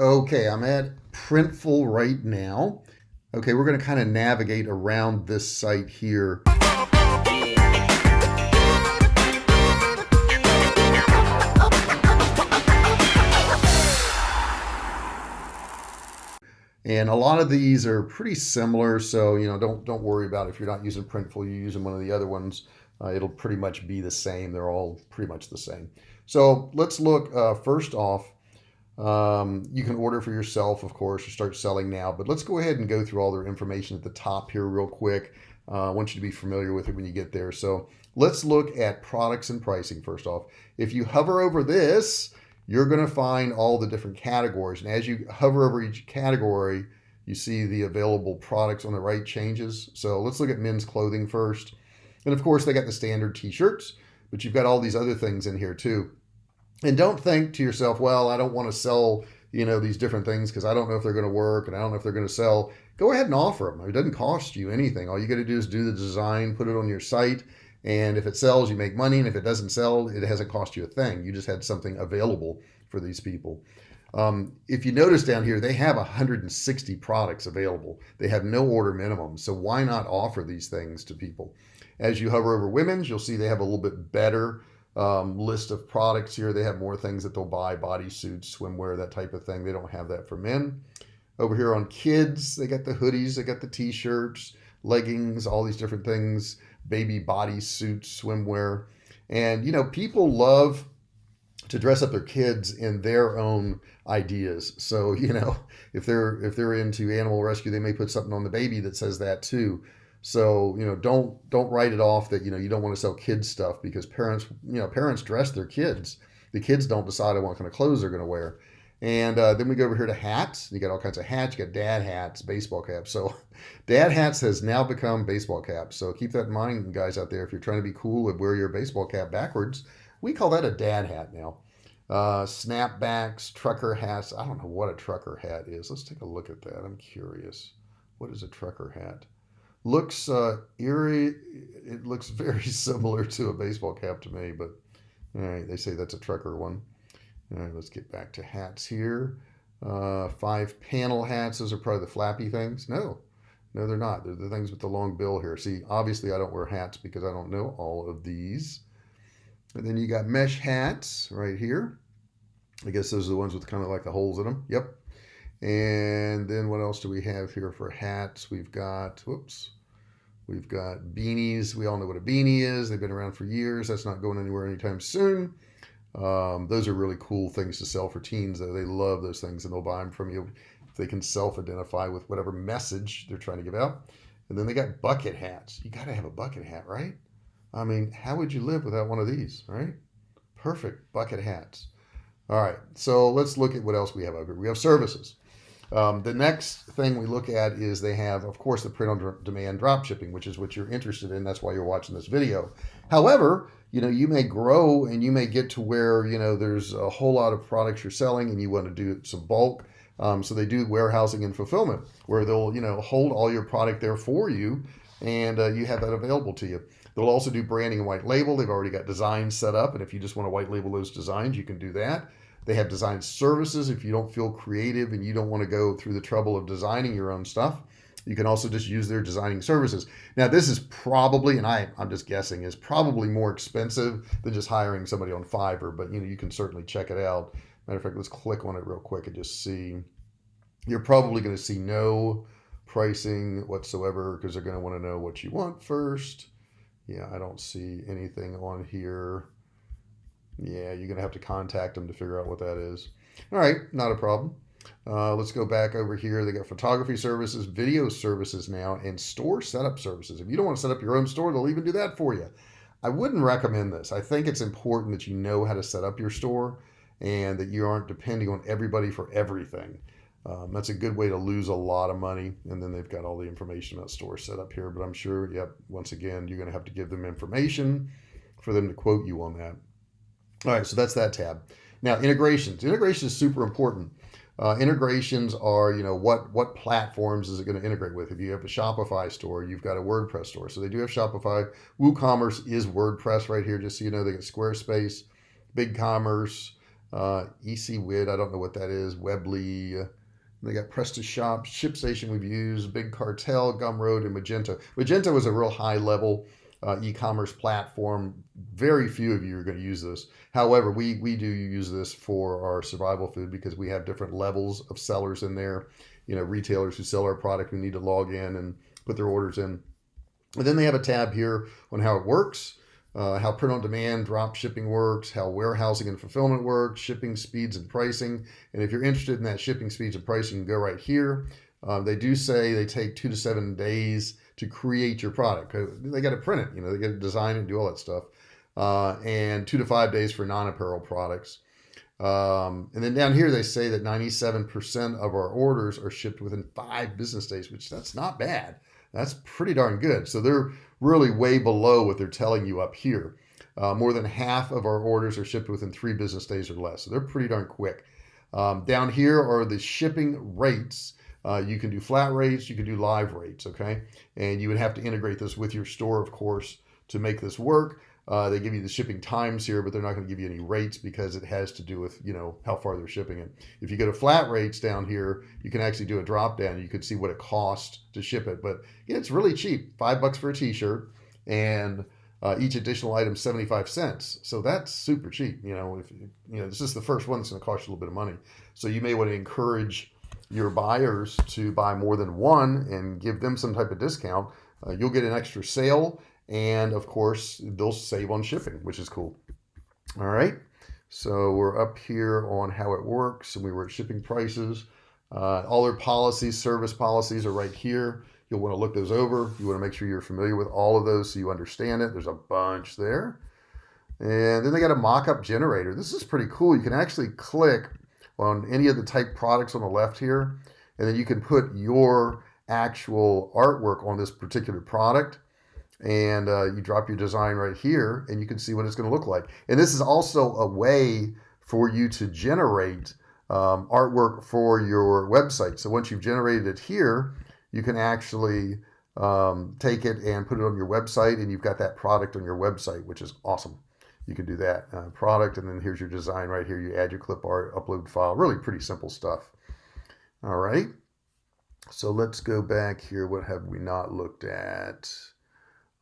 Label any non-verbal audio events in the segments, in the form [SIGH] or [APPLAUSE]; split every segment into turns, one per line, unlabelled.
Okay, I'm at Printful right now. Okay, we're going to kind of navigate around this site here. And a lot of these are pretty similar. So, you know, don't, don't worry about it. if you're not using Printful, you're using one of the other ones. Uh, it'll pretty much be the same. They're all pretty much the same. So let's look uh, first off. Um, you can order for yourself, of course, or start selling now, but let's go ahead and go through all their information at the top here real quick. Uh, I want you to be familiar with it when you get there. So let's look at products and pricing first off. If you hover over this, you're going to find all the different categories. And as you hover over each category, you see the available products on the right changes. So let's look at men's clothing first. And of course, they got the standard t-shirts, but you've got all these other things in here too. And don't think to yourself, well, I don't want to sell, you know, these different things because I don't know if they're going to work and I don't know if they're going to sell. Go ahead and offer them. It doesn't cost you anything. All you got to do is do the design, put it on your site, and if it sells, you make money. And if it doesn't sell, it hasn't cost you a thing. You just had something available for these people. Um, if you notice down here, they have 160 products available. They have no order minimum. So why not offer these things to people? As you hover over women's, you'll see they have a little bit better um, list of products here. They have more things that they'll buy, bodysuits, swimwear, that type of thing. They don't have that for men. Over here on kids, they got the hoodies, they got the t-shirts, leggings, all these different things baby body suits, swimwear. And, you know, people love to dress up their kids in their own ideas. So, [LAUGHS] you know, if they're if they're into animal rescue, they may put something on the baby that says that too. So, you know, don't don't write it off that, you know, you don't want to sell kids stuff because parents, you know, parents dress their kids. The kids don't decide what kind of clothes they're going to wear. And uh, then we go over here to hats. You got all kinds of hats. You got dad hats, baseball caps. So [LAUGHS] dad hats has now become baseball caps. So keep that in mind, guys out there. If you're trying to be cool and wear your baseball cap backwards, we call that a dad hat now. Uh, snapbacks, trucker hats. I don't know what a trucker hat is. Let's take a look at that. I'm curious. What is a trucker hat? Looks uh, eerie. It looks [LAUGHS] very similar to a baseball cap to me, but all right, they say that's a trucker one. All right, let's get back to hats here. Uh, five panel hats. Those are probably the flappy things. No, no, they're not. They're the things with the long bill here. See, obviously I don't wear hats because I don't know all of these. And then you got mesh hats right here. I guess those are the ones with kind of like the holes in them. Yep. And then what else do we have here for hats? We've got, whoops, we've got beanies. We all know what a beanie is. They've been around for years. That's not going anywhere anytime soon. Um, those are really cool things to sell for teens. Though they love those things, and they'll buy them from you if they can self-identify with whatever message they're trying to give out. And then they got bucket hats. You got to have a bucket hat, right? I mean, how would you live without one of these, right? Perfect bucket hats. All right, so let's look at what else we have over here. We have services. Um, the next thing we look at is they have, of course, the print on demand drop shipping, which is what you're interested in. That's why you're watching this video. However, you know, you may grow and you may get to where, you know, there's a whole lot of products you're selling and you want to do some bulk. Um, so they do warehousing and fulfillment where they'll, you know, hold all your product there for you and uh, you have that available to you. They'll also do branding and white label. They've already got designs set up. And if you just want to white label those designs, you can do that. They have design services. If you don't feel creative and you don't want to go through the trouble of designing your own stuff, you can also just use their designing services. Now, this is probably, and I, I'm just guessing, is probably more expensive than just hiring somebody on Fiverr, but you know, you can certainly check it out. Matter of fact, let's click on it real quick and just see. You're probably going to see no pricing whatsoever because they're going to want to know what you want first. Yeah, I don't see anything on here. Yeah, you're going to have to contact them to figure out what that is. All right, not a problem. Uh, let's go back over here. They got photography services, video services now, and store setup services. If you don't want to set up your own store, they'll even do that for you. I wouldn't recommend this. I think it's important that you know how to set up your store and that you aren't depending on everybody for everything. Um, that's a good way to lose a lot of money. And then they've got all the information about store set up here. But I'm sure, yep, once again, you're going to have to give them information for them to quote you on that. All right, so that's that tab. Now, integrations. Integration is super important. Uh, integrations are, you know, what what platforms is it going to integrate with? If you have a Shopify store, you've got a WordPress store. So they do have Shopify. WooCommerce is WordPress right here, just so you know. They got Squarespace, BigCommerce, uh, ECWID, I don't know what that is, Weebly. They got PrestaShop, ShipStation we've used, Big Cartel, Gumroad, and Magento. Magento was a real high level uh, e-commerce platform. Very few of you are going to use this. However, we we do use this for our survival food because we have different levels of sellers in there. You know, retailers who sell our product who need to log in and put their orders in. And then they have a tab here on how it works uh, how print on demand drop shipping works, how warehousing and fulfillment works, shipping speeds and pricing. And if you're interested in that shipping speeds and pricing, go right here. Uh, they do say they take two to seven days to create your product. They got to print it, you know, they got to design it and do all that stuff. Uh, and two to five days for non-apparel products. Um, and then down here, they say that 97% of our orders are shipped within five business days, which that's not bad. That's pretty darn good. So they're really way below what they're telling you up here. Uh, more than half of our orders are shipped within three business days or less. So they're pretty darn quick. Um, down here are the shipping rates. Uh, you can do flat rates, you can do live rates, okay? And you would have to integrate this with your store, of course, to make this work. Uh, they give you the shipping times here, but they're not going to give you any rates because it has to do with you know how far they're shipping it. If you go to flat rates down here, you can actually do a drop down. You could see what it costs to ship it, but it's really cheap. Five bucks for a T-shirt, and uh, each additional item 75 cents. So that's super cheap. You know, if you know this is the first one that's going to cost you a little bit of money. So you may want to encourage your buyers to buy more than one and give them some type of discount. Uh, you'll get an extra sale and of course, they'll save on shipping, which is cool. All right. So we're up here on how it works and we were at shipping prices. Uh, all their policies, service policies are right here. You'll want to look those over. You want to make sure you're familiar with all of those so you understand it. There's a bunch there. And then they got a mock-up generator. This is pretty cool. You can actually click on any of the type products on the left here, and then you can put your actual artwork on this particular product and uh, you drop your design right here and you can see what it's going to look like. And this is also a way for you to generate um, artwork for your website. So once you've generated it here, you can actually um, take it and put it on your website and you've got that product on your website, which is awesome. You can do that uh, product and then here's your design right here. You add your clip art, upload file, really pretty simple stuff. All right. So let's go back here. What have we not looked at?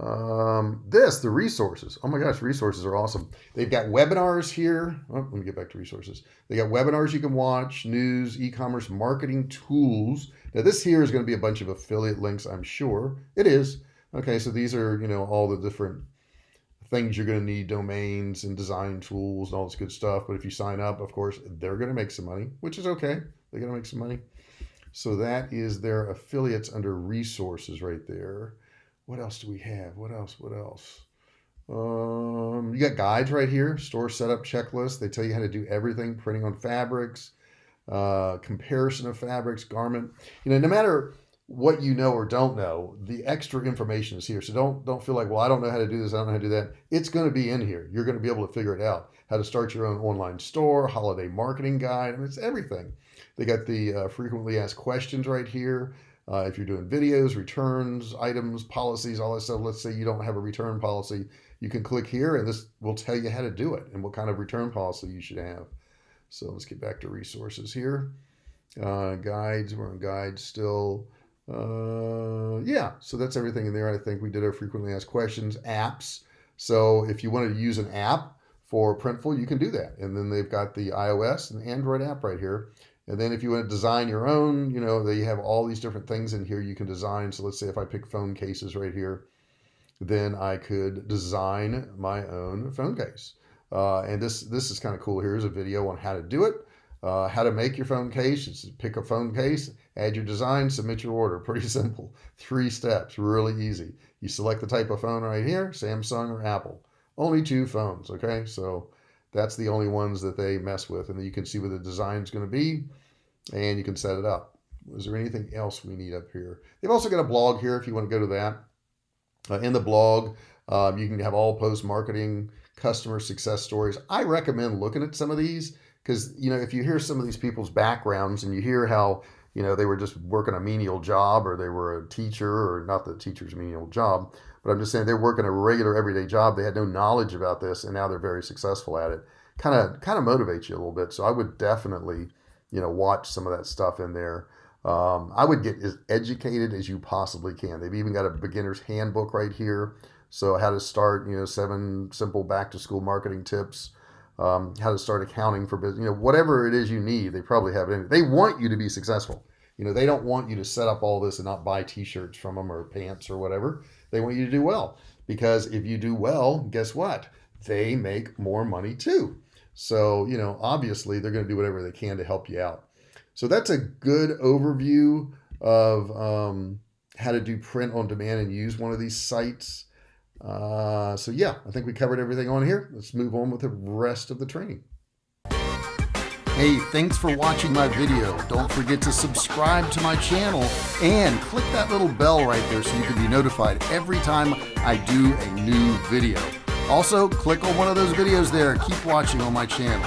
Um, this, the resources. Oh my gosh, resources are awesome. They've got webinars here. Oh, let me get back to resources. They got webinars you can watch, news, e-commerce marketing tools. Now this here is going to be a bunch of affiliate links, I'm sure. It is. Okay, so these are, you know, all the different things you're going to need, domains and design tools and all this good stuff. But if you sign up, of course, they're going to make some money, which is okay. They're going to make some money. So that is their affiliates under resources right there what else do we have? What else? What else? Um, you got guides right here, store setup checklist. They tell you how to do everything, printing on fabrics, uh, comparison of fabrics, garment. You know, no matter what you know or don't know, the extra information is here. So don't don't feel like, well, I don't know how to do this, I don't know how to do that. It's going to be in here. You're going to be able to figure it out. How to start your own online store, holiday marketing guide. Mean, it's everything. They got the uh, frequently asked questions right here. Uh, if you're doing videos, returns, items, policies, all that stuff, let's say you don't have a return policy, you can click here and this will tell you how to do it and what kind of return policy you should have. So let's get back to resources here. Uh, guides, we're on guides still. Uh, yeah, so that's everything in there. I think we did our frequently asked questions, apps. So if you wanted to use an app for Printful, you can do that. And then they've got the iOS and Android app right here. And then if you want to design your own, you know, they have all these different things in here you can design. So let's say if I pick phone cases right here, then I could design my own phone case. Uh, and this this is kind of cool. Here's a video on how to do it, uh, how to make your phone case. Just pick a phone case, add your design, submit your order. [LAUGHS] Pretty simple. Three steps, really easy. You select the type of phone right here, Samsung or Apple. Only two phones, okay? So that's the only ones that they mess with. And you can see what the design is going to be and you can set it up. Is there anything else we need up here? They've also got a blog here if you want to go to that. Uh, in the blog, um, you can have all post marketing, customer success stories. I recommend looking at some of these because, you know, if you hear some of these people's backgrounds and you hear how, you know, they were just working a menial job or they were a teacher or not the teacher's menial job, but I'm just saying they're working a regular everyday job. They had no knowledge about this and now they're very successful at it. kind of kind of motivates you a little bit. So I would definitely, you know, watch some of that stuff in there. Um, I would get as educated as you possibly can. They've even got a beginner's handbook right here. So how to start, you know, seven simple back to school marketing tips, um, how to start accounting for business, you know, whatever it is you need, they probably have it in. They want you to be successful. You know, they don't want you to set up all this and not buy t-shirts from them or pants or whatever. They want you to do well because if you do well, guess what? They make more money too. So, you know, obviously they're going to do whatever they can to help you out. So that's a good overview of um, how to do print on demand and use one of these sites. Uh, so yeah, I think we covered everything on here. Let's move on with the rest of the training. Hey, thanks for watching my video. Don't forget to subscribe to my channel and click that little bell right there so you can be notified every time I do a new video. Also, click on one of those videos there. Keep watching on my channel.